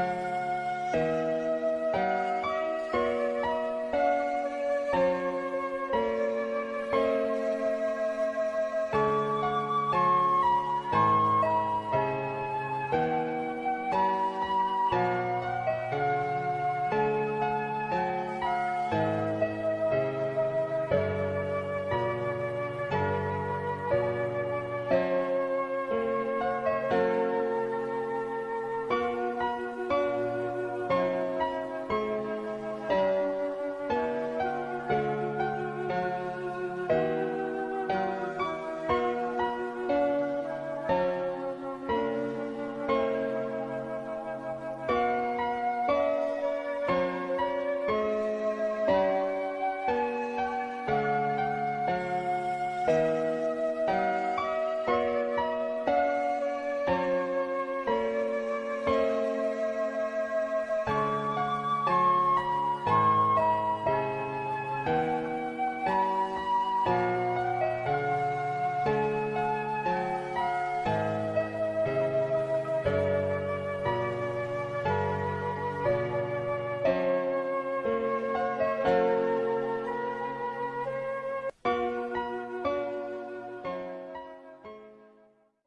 Bye.